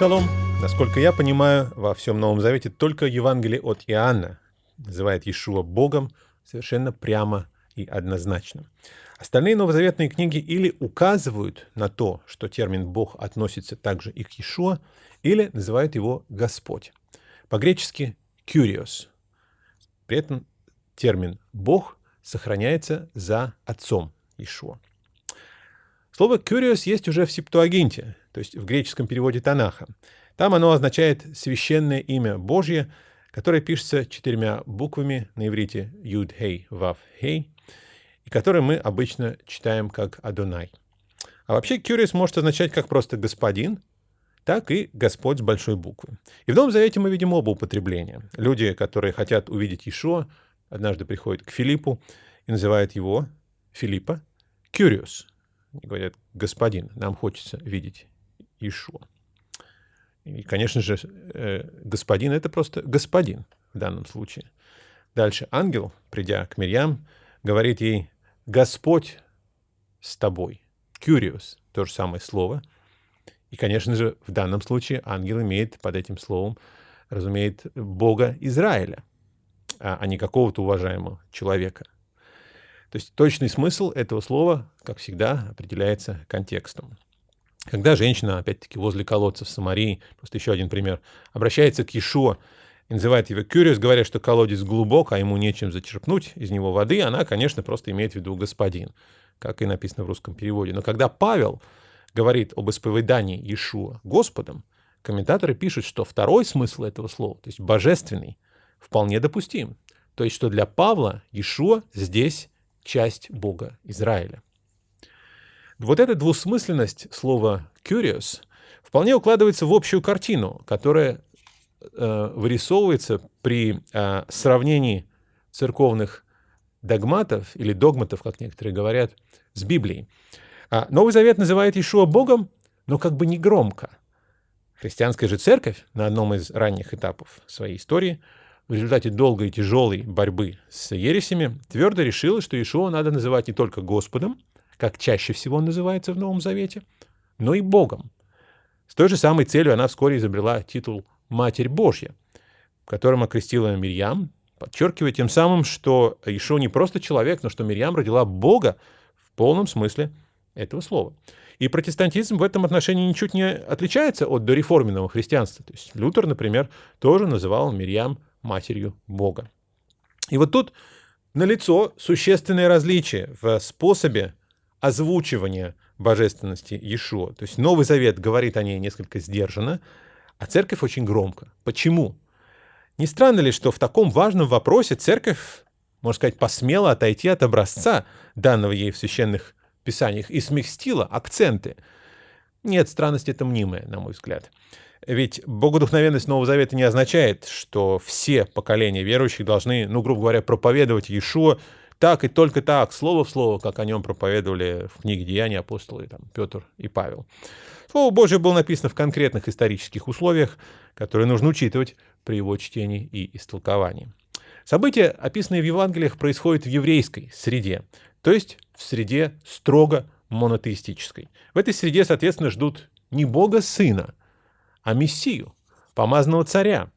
Шалом. Насколько я понимаю, во всем Новом Завете только Евангелие от Иоанна называет Иешуа Богом совершенно прямо и однозначно. Остальные новозаветные книги или указывают на то, что термин «Бог» относится также и к Иешуа, или называют его «Господь». По-гречески «Kyrios». При этом термин «Бог» сохраняется за отцом Иешуа. Слово «Kyrios» есть уже в Септуагинте, то есть в греческом переводе Танаха. Там оно означает «священное имя Божье», которое пишется четырьмя буквами на иврите «Юд, Хей, Вав, Хей», и которое мы обычно читаем как «Адонай». А вообще «Кюриос» может означать как просто «господин», так и «Господь» с большой буквы. И в Новом Завете мы видим оба употребления. Люди, которые хотят увидеть Ишуа, однажды приходят к Филиппу и называют его, Филиппа. И говорят, «Господин, нам хочется видеть Ишуа». И, конечно же, э, господин — это просто господин в данном случае. Дальше ангел, придя к Мирьям, говорит ей «Господь с тобой». «Кюриус» — то же самое слово. И, конечно же, в данном случае ангел имеет под этим словом, разумеет, Бога Израиля, а, а не какого-то уважаемого человека. То есть точный смысл этого слова, как всегда, определяется контекстом. Когда женщина, опять-таки, возле колодца в Самарии, просто еще один пример, обращается к Иешуа и называет его Кюриус, говоря, что колодец глубок, а ему нечем зачерпнуть из него воды, она, конечно, просто имеет в виду господин, как и написано в русском переводе. Но когда Павел говорит об исповедании Иешуа Господом, комментаторы пишут, что второй смысл этого слова, то есть божественный, вполне допустим. То есть, что для Павла Иешуа здесь часть Бога Израиля. Вот эта двусмысленность слова «curious» вполне укладывается в общую картину, которая э, вырисовывается при э, сравнении церковных догматов или догматов, как некоторые говорят, с Библией. А Новый Завет называет Ишуа Богом, но как бы не громко. Христианская же церковь на одном из ранних этапов своей истории в результате долгой и тяжелой борьбы с ересями твердо решила, что Ишуа надо называть не только Господом, как чаще всего называется в Новом Завете, но и Богом. С той же самой целью она вскоре изобрела титул «Матерь Божья», которым окрестила Мирьям, подчеркивая тем самым, что Ишо не просто человек, но что Мирьям родила Бога в полном смысле этого слова. И протестантизм в этом отношении ничуть не отличается от дореформенного христианства. То есть Лютер, например, тоже называл Мирьям матерью Бога. И вот тут налицо существенное различие в способе озвучивания божественности Иешуа. То есть Новый Завет говорит о ней несколько сдержанно, а церковь очень громко. Почему? Не странно ли, что в таком важном вопросе церковь, можно сказать, посмела отойти от образца, данного ей в священных писаниях, и смягстила акценты? Нет, странность это мнимая, на мой взгляд. Ведь богодухновенность Нового Завета не означает, что все поколения верующих должны, ну, грубо говоря, проповедовать Иешуа так и только так, слово в слово, как о нем проповедовали в книге «Деяния» апостолы там, Петр и Павел. Слово Божье было написано в конкретных исторических условиях, которые нужно учитывать при его чтении и истолковании. События, описанные в Евангелиях, происходят в еврейской среде, то есть в среде строго монотеистической. В этой среде, соответственно, ждут не Бога Сына, а Мессию, помазанного царя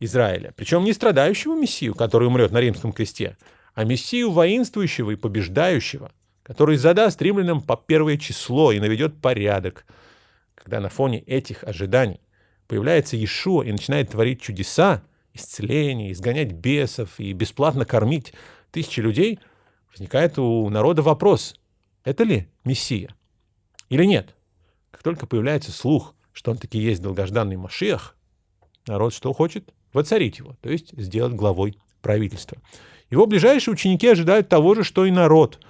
Израиля. Причем не страдающего Мессию, который умрет на римском кресте, а Мессию воинствующего и побеждающего, который задаст римлянам по первое число и наведет порядок. Когда на фоне этих ожиданий появляется Иешуа и начинает творить чудеса, исцеление, изгонять бесов и бесплатно кормить тысячи людей, возникает у народа вопрос, это ли Мессия или нет? Как только появляется слух, что он таки есть долгожданный Машиах, народ что хочет? Воцарить его, то есть сделать главой правительства. Его ближайшие ученики ожидают того же, что и народ,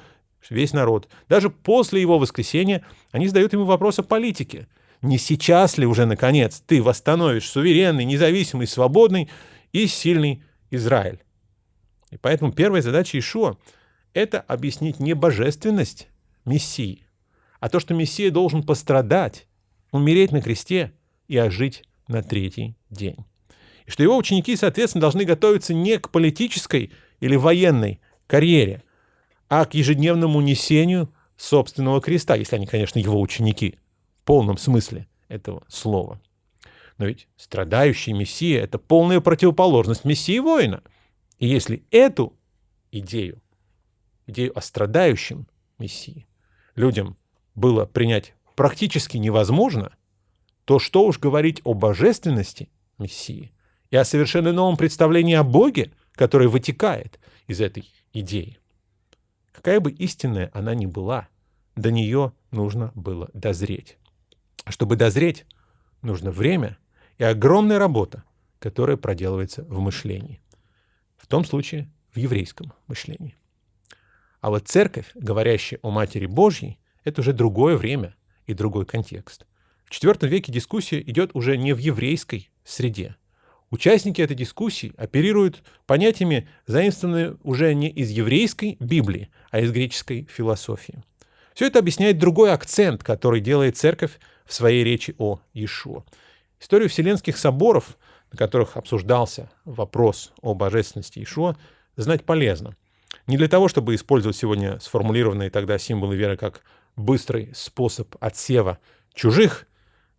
весь народ. Даже после его воскресения они задают ему вопрос о политике. Не сейчас ли уже, наконец, ты восстановишь суверенный, независимый, свободный и сильный Израиль? И поэтому первая задача Ишуа — это объяснить не божественность Мессии, а то, что Мессия должен пострадать, умереть на кресте и ожить на третий день. И что его ученики, соответственно, должны готовиться не к политической или военной карьере, а к ежедневному несению собственного креста, если они, конечно, его ученики в полном смысле этого слова. Но ведь страдающий Мессия — это полная противоположность Мессии воина. И если эту идею, идею о страдающем Мессии, людям было принять практически невозможно, то что уж говорить о божественности Мессии и о совершенно новом представлении о Боге, которое вытекает из этой идеи. Какая бы истинная она ни была, до нее нужно было дозреть. Чтобы дозреть, нужно время и огромная работа, которая проделывается в мышлении. В том случае в еврейском мышлении. А вот церковь, говорящая о Матери Божьей, это уже другое время и другой контекст. В IV веке дискуссия идет уже не в еврейской среде. Участники этой дискуссии оперируют понятиями, заимствованными уже не из еврейской Библии, а из греческой философии. Все это объясняет другой акцент, который делает церковь в своей речи о Иешуа. Историю Вселенских соборов, на которых обсуждался вопрос о божественности Иешуа, знать полезно. Не для того, чтобы использовать сегодня сформулированные тогда символы веры как быстрый способ отсева чужих,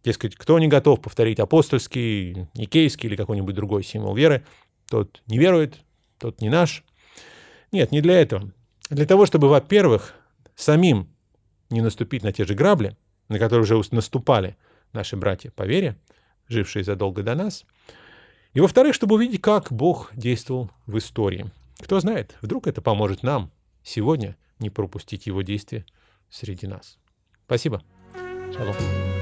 дескать, кто не готов повторить апостольский, никейский или какой-нибудь другой символ веры, тот не верует, тот не наш. Нет, не для этого. Для того, чтобы, во-первых, самим не наступить на те же грабли, на которые уже наступали наши братья по вере, жившие задолго до нас. И во-вторых, чтобы увидеть, как Бог действовал в истории. Кто знает, вдруг это поможет нам сегодня не пропустить его действия среди нас. Спасибо. Шалом.